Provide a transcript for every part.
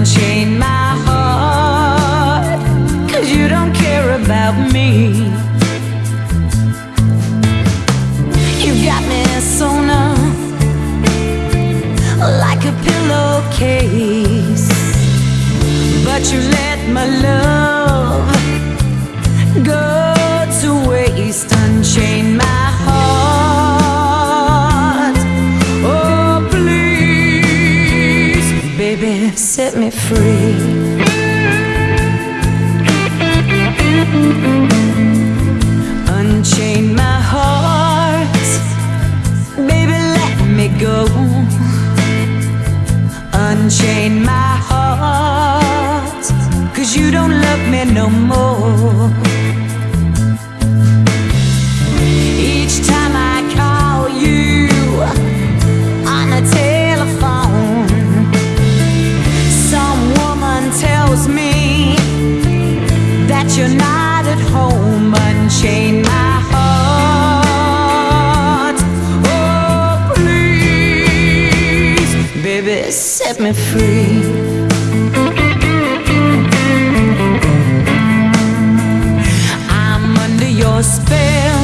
unchain my heart Cause you don't care about me. You got me sewn up Like a pillowcase. But you let my love baby, set me free. Unchain my heart, baby, let me go. Unchain my heart, cause you don't love set me free. I'm under your spell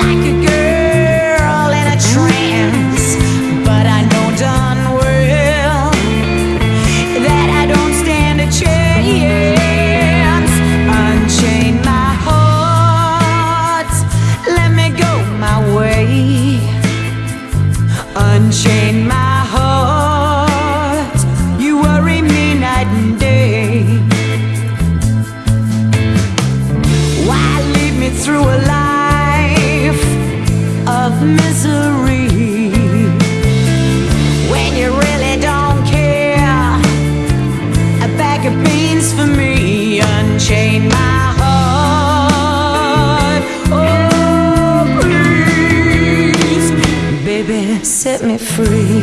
Like a girl in a trance. But I know darn well That I don't stand a chance. Unchain my heart Let me go my way. Unchain my me, unchain my heart. Oh, please, baby, set me free.